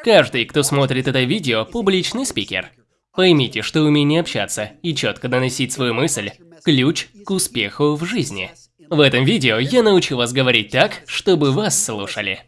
Каждый, кто смотрит это видео, публичный спикер. Поймите, что умение общаться и четко доносить свою мысль – ключ к успеху в жизни. В этом видео я научу вас говорить так, чтобы вас слушали.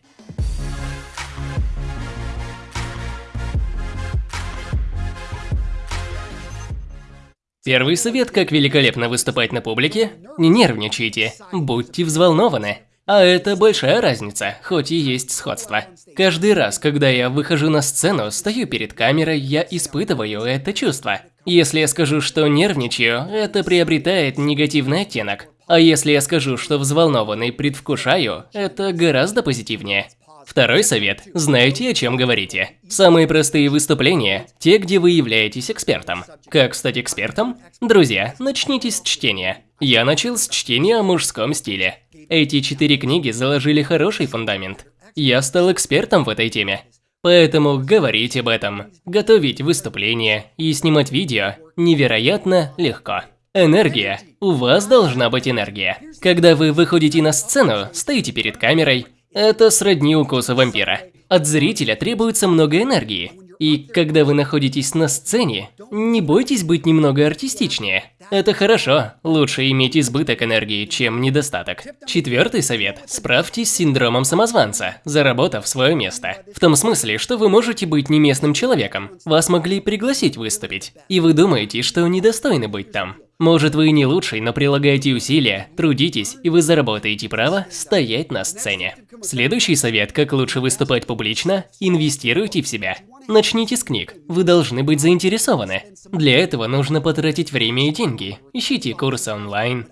Первый совет, как великолепно выступать на публике – не нервничайте, будьте взволнованы. А это большая разница, хоть и есть сходство. Каждый раз, когда я выхожу на сцену, стою перед камерой, я испытываю это чувство. Если я скажу, что нервничаю, это приобретает негативный оттенок. А если я скажу, что взволнованный предвкушаю, это гораздо позитивнее. Второй совет. Знайте, о чем говорите. Самые простые выступления – те, где вы являетесь экспертом. Как стать экспертом? Друзья, начните с чтения. Я начал с чтения о мужском стиле. Эти четыре книги заложили хороший фундамент. Я стал экспертом в этой теме. Поэтому говорить об этом, готовить выступления и снимать видео невероятно легко. Энергия. У вас должна быть энергия. Когда вы выходите на сцену, стоите перед камерой, это сродни укусу вампира. От зрителя требуется много энергии. И когда вы находитесь на сцене, не бойтесь быть немного артистичнее. Это хорошо, лучше иметь избыток энергии, чем недостаток. Четвертый совет. Справьтесь с синдромом самозванца, заработав свое место. В том смысле, что вы можете быть не местным человеком. Вас могли пригласить выступить, и вы думаете, что недостойны быть там. Может вы и не лучший, но прилагаете усилия, трудитесь, и вы заработаете право стоять на сцене. Следующий совет, как лучше выступать публично – инвестируйте в себя. Начните с книг, вы должны быть заинтересованы. Для этого нужно потратить время и деньги. Ищите курсы онлайн.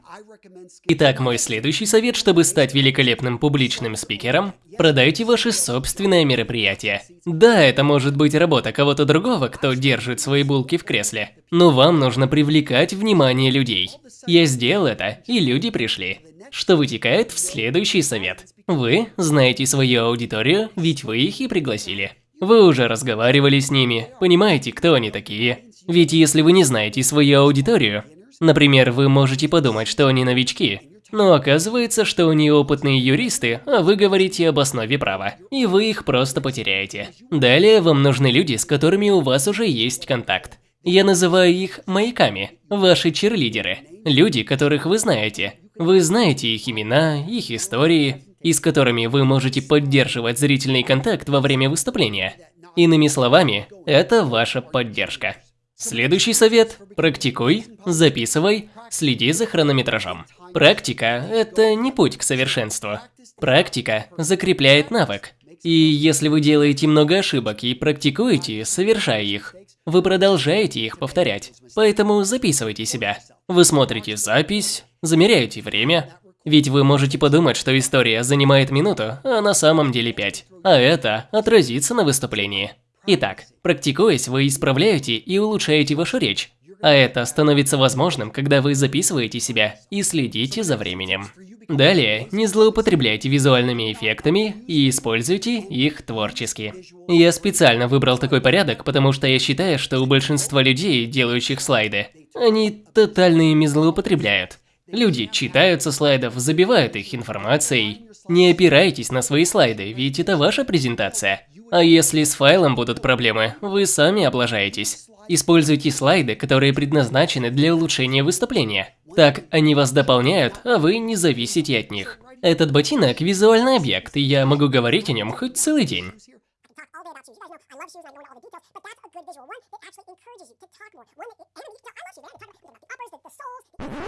Итак, мой следующий совет, чтобы стать великолепным публичным спикером – продайте ваше собственное мероприятие. Да, это может быть работа кого-то другого, кто держит свои булки в кресле, но вам нужно привлекать внимание людей. Я сделал это, и люди пришли. Что вытекает в следующий совет. Вы знаете свою аудиторию, ведь вы их и пригласили. Вы уже разговаривали с ними, понимаете, кто они такие. Ведь если вы не знаете свою аудиторию, например, вы можете подумать, что они новички, но оказывается, что они опытные юристы, а вы говорите об основе права, и вы их просто потеряете. Далее вам нужны люди, с которыми у вас уже есть контакт. Я называю их маяками, ваши черлидеры. Люди, которых вы знаете. Вы знаете их имена, их истории, и с которыми вы можете поддерживать зрительный контакт во время выступления. Иными словами, это ваша поддержка. Следующий совет – практикуй, записывай, следи за хронометражом. Практика – это не путь к совершенству. Практика закрепляет навык. И если вы делаете много ошибок и практикуете, совершая их, вы продолжаете их повторять. Поэтому записывайте себя. Вы смотрите запись, замеряете время. Ведь вы можете подумать, что история занимает минуту, а на самом деле пять. А это отразится на выступлении. Итак, практикуясь, вы исправляете и улучшаете вашу речь. А это становится возможным, когда вы записываете себя и следите за временем. Далее, не злоупотребляйте визуальными эффектами и используйте их творчески. Я специально выбрал такой порядок, потому что я считаю, что у большинства людей, делающих слайды, они тотально ими злоупотребляют. Люди читают со слайдов, забивают их информацией. Не опирайтесь на свои слайды, ведь это ваша презентация. А если с файлом будут проблемы, вы сами облажаетесь. Используйте слайды, которые предназначены для улучшения выступления. Так они вас дополняют, а вы не зависите от них. Этот ботинок – визуальный объект, и я могу говорить о нем хоть целый день.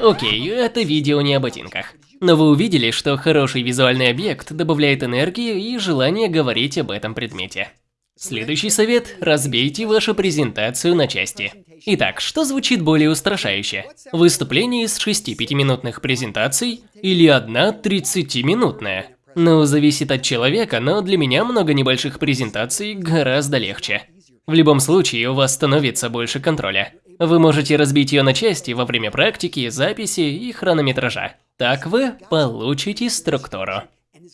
Окей, это видео не о ботинках. Но вы увидели, что хороший визуальный объект добавляет энергию и желание говорить об этом предмете. Следующий совет – разбейте вашу презентацию на части. Итак, что звучит более устрашающе? Выступление из 6 5-минутных презентаций или одна 30-минутная? Ну, зависит от человека, но для меня много небольших презентаций гораздо легче. В любом случае, у вас становится больше контроля. Вы можете разбить ее на части во время практики, записи и хронометража. Так вы получите структуру.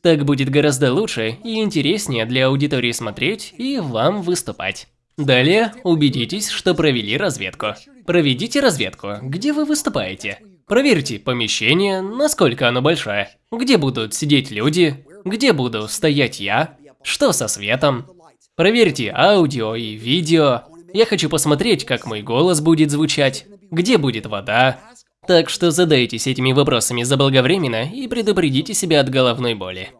Так будет гораздо лучше и интереснее для аудитории смотреть и вам выступать. Далее, убедитесь, что провели разведку. Проведите разведку, где вы выступаете. Проверьте помещение, насколько оно большое, где будут сидеть люди, где буду стоять я, что со светом. Проверьте аудио и видео. Я хочу посмотреть, как мой голос будет звучать, где будет вода. Так что задайтесь этими вопросами заблаговременно и предупредите себя от головной боли.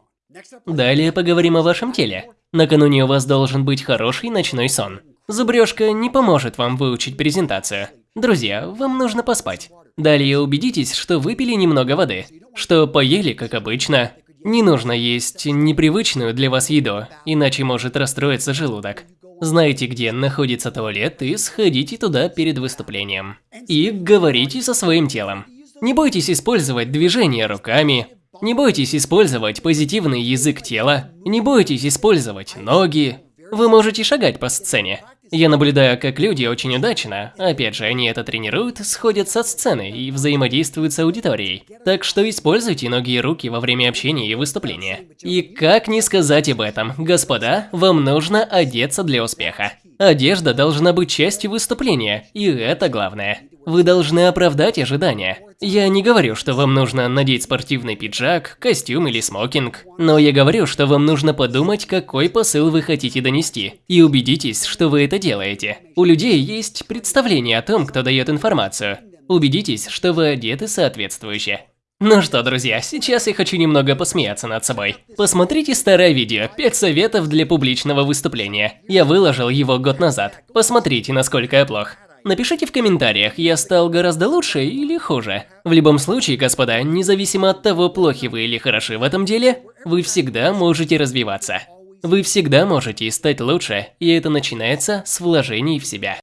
Далее поговорим о вашем теле. Накануне у вас должен быть хороший ночной сон. Зубрежка не поможет вам выучить презентацию. Друзья, вам нужно поспать. Далее убедитесь, что выпили немного воды, что поели, как обычно. Не нужно есть непривычную для вас еду, иначе может расстроиться желудок. Знайте, где находится туалет и сходите туда перед выступлением. И говорите со своим телом. Не бойтесь использовать движения руками, не бойтесь использовать позитивный язык тела, не бойтесь использовать ноги. Вы можете шагать по сцене. Я наблюдаю, как люди очень удачно, опять же, они это тренируют, сходят со сцены и взаимодействуют с аудиторией. Так что используйте ноги и руки во время общения и выступления. И как не сказать об этом, господа, вам нужно одеться для успеха. Одежда должна быть частью выступления, и это главное. Вы должны оправдать ожидания. Я не говорю, что вам нужно надеть спортивный пиджак, костюм или смокинг, но я говорю, что вам нужно подумать, какой посыл вы хотите донести, и убедитесь, что вы это делаете. У людей есть представление о том, кто дает информацию. Убедитесь, что вы одеты соответствующе. Ну что, друзья, сейчас я хочу немного посмеяться над собой. Посмотрите старое видео «5 советов для публичного выступления». Я выложил его год назад. Посмотрите, насколько я плох. Напишите в комментариях, я стал гораздо лучше или хуже. В любом случае, господа, независимо от того, плохи вы или хороши в этом деле, вы всегда можете развиваться. Вы всегда можете стать лучше, и это начинается с вложений в себя.